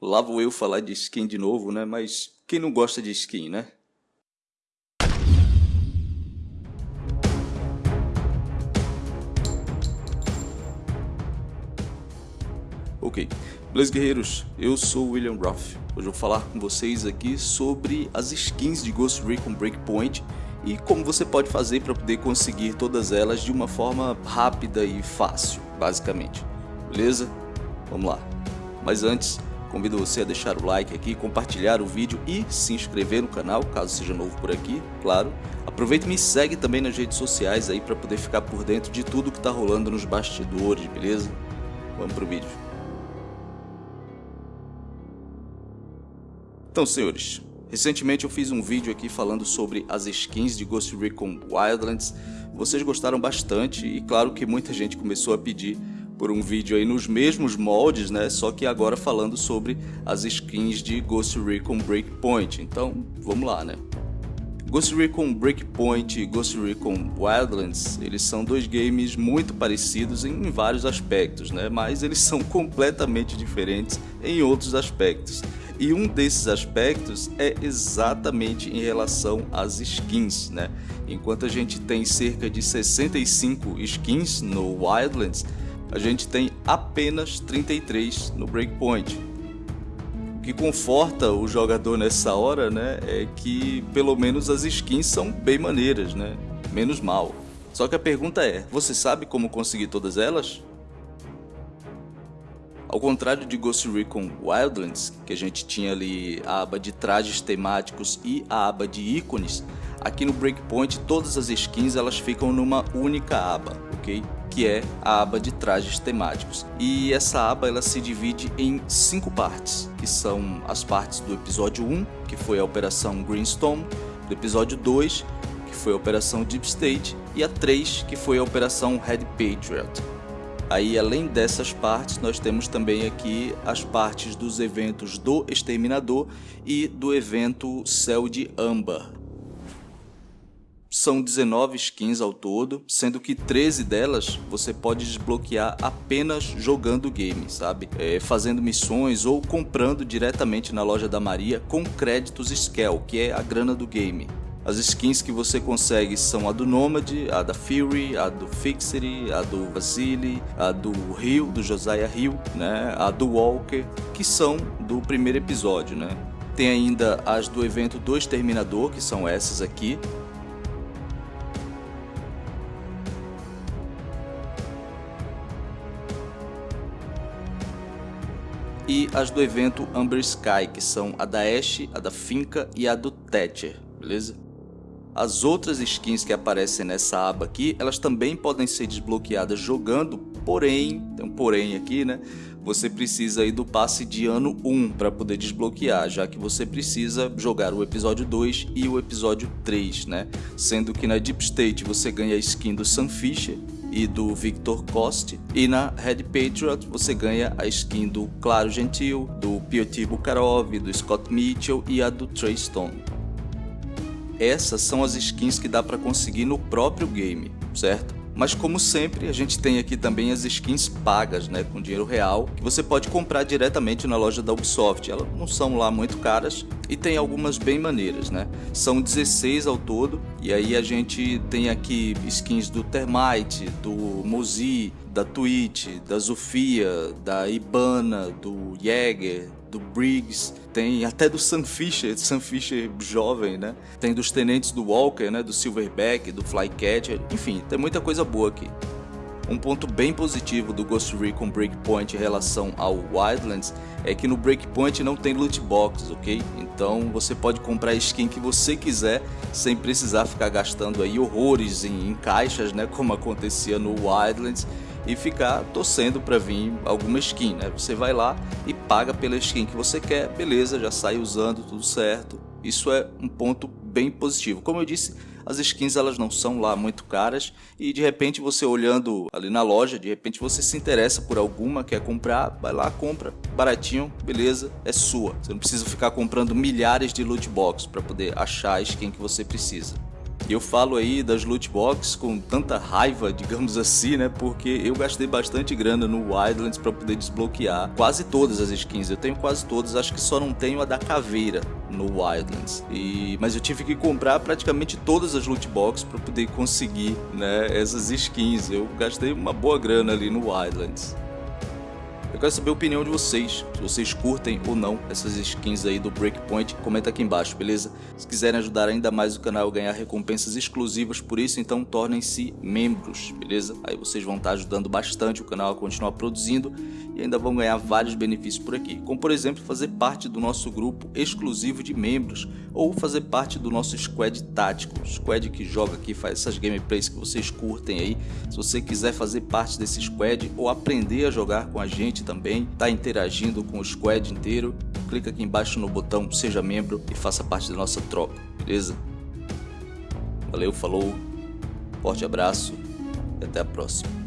Lá vou eu falar de skin de novo, né? Mas quem não gosta de skin, né? Ok, beleza guerreiros, eu sou o William Ruff. Hoje eu vou falar com vocês aqui sobre as skins de Ghost Recon Breakpoint e como você pode fazer para poder conseguir todas elas de uma forma rápida e fácil, basicamente. Beleza? Vamos lá. Mas antes, convido você a deixar o like aqui, compartilhar o vídeo e se inscrever no canal, caso seja novo por aqui, claro. Aproveita e me segue também nas redes sociais aí para poder ficar por dentro de tudo que está rolando nos bastidores, beleza? Vamos pro vídeo. Então, senhores, recentemente eu fiz um vídeo aqui falando sobre as skins de Ghost Recon Wildlands. Vocês gostaram bastante e claro que muita gente começou a pedir por um vídeo aí nos mesmos moldes, né? Só que agora falando sobre as skins de Ghost Recon Breakpoint. Então, vamos lá, né? Ghost Recon Breakpoint e Ghost Recon Wildlands, eles são dois games muito parecidos em vários aspectos, né? Mas eles são completamente diferentes em outros aspectos. E um desses aspectos é exatamente em relação às skins, né? Enquanto a gente tem cerca de 65 skins no Wildlands, a gente tem apenas 33 no Breakpoint. O que conforta o jogador nessa hora, né, é que pelo menos as skins são bem maneiras, né? Menos mal. Só que a pergunta é, você sabe como conseguir todas elas? Ao contrário de Ghost Recon Wildlands, que a gente tinha ali a aba de trajes temáticos e a aba de ícones, aqui no Breakpoint todas as skins elas ficam numa única aba, ok? Que é a aba de trajes temáticos. E essa aba ela se divide em cinco partes, que são as partes do episódio 1, que foi a Operação Greenstone, do episódio 2, que foi a Operação Deep State, e a 3, que foi a Operação Red Patriot. Aí, além dessas partes, nós temos também aqui as partes dos eventos do Exterminador e do evento Céu de Âmbar. São 19 skins ao todo, sendo que 13 delas você pode desbloquear apenas jogando o game, sabe? É, fazendo missões ou comprando diretamente na loja da Maria com créditos Scale, que é a grana do game. As skins que você consegue são a do Nomad, a da Fury, a do Fixity, a do Vasily, a do Rio, do Josiah Hill, né? a do Walker, que são do primeiro episódio. Né? Tem ainda as do evento do Exterminador, que são essas aqui, e as do evento Amber Sky, que são a da Ashe, a da Finca e a do Thatcher, beleza? As outras skins que aparecem nessa aba aqui, elas também podem ser desbloqueadas jogando, porém, tem um porém aqui, né? Você precisa aí do passe de ano 1 para poder desbloquear, já que você precisa jogar o episódio 2 e o episódio 3, né? Sendo que na Deep State você ganha a skin do Sam Fisher e do Victor Coste, e na Red Patriot você ganha a skin do Claro Gentil, do Piotr Bukharov, do Scott Mitchell e a do Trey Stone essas são as skins que dá para conseguir no próprio game, certo? Mas como sempre, a gente tem aqui também as skins pagas, né, com dinheiro real, que você pode comprar diretamente na loja da Ubisoft. Elas não são lá muito caras e tem algumas bem maneiras, né? São 16 ao todo, e aí a gente tem aqui skins do Termite, do Mozi, da Twitch, da Zofia, da Ibana, do Jäger, do Briggs, tem até do Sam Fisher, Sam Fisher jovem, né? Tem dos tenentes do Walker, né? Do Silverback, do Flycatcher, enfim, tem muita coisa boa aqui. Um ponto bem positivo do Ghost Recon Breakpoint em relação ao Wildlands é que no Breakpoint não tem loot box, ok? Então você pode comprar a skin que você quiser sem precisar ficar gastando aí horrores em, em caixas, né? Como acontecia no Wildlands e ficar torcendo para vir alguma skin, né? Você vai lá e paga pela skin que você quer, beleza, já sai usando tudo certo. Isso é um ponto bem positivo. Como eu disse, as skins elas não são lá muito caras e de repente você olhando ali na loja, de repente você se interessa por alguma, quer comprar, vai lá, compra, baratinho, beleza, é sua. Você não precisa ficar comprando milhares de loot box para poder achar a skin que você precisa. Eu falo aí das loot box com tanta raiva, digamos assim, né? Porque eu gastei bastante grana no Wildlands para poder desbloquear quase todas as skins. Eu tenho quase todas, acho que só não tenho a da caveira no Wildlands. E mas eu tive que comprar praticamente todas as loot box para poder conseguir, né, essas skins. Eu gastei uma boa grana ali no Wildlands. Eu quero saber a opinião de vocês, se vocês curtem ou não essas skins aí do Breakpoint, comenta aqui embaixo, beleza? Se quiserem ajudar ainda mais o canal a ganhar recompensas exclusivas por isso, então tornem-se membros, beleza? Aí vocês vão estar ajudando bastante o canal a continuar produzindo e ainda vão ganhar vários benefícios por aqui, como por exemplo fazer parte do nosso grupo exclusivo de membros ou fazer parte do nosso squad tático, squad que joga aqui, faz essas gameplays que vocês curtem aí. Se você quiser fazer parte desse squad ou aprender a jogar com a gente também, tá interagindo com o squad inteiro, clica aqui embaixo no botão seja membro e faça parte da nossa tropa, beleza? Valeu, falou, forte abraço e até a próxima.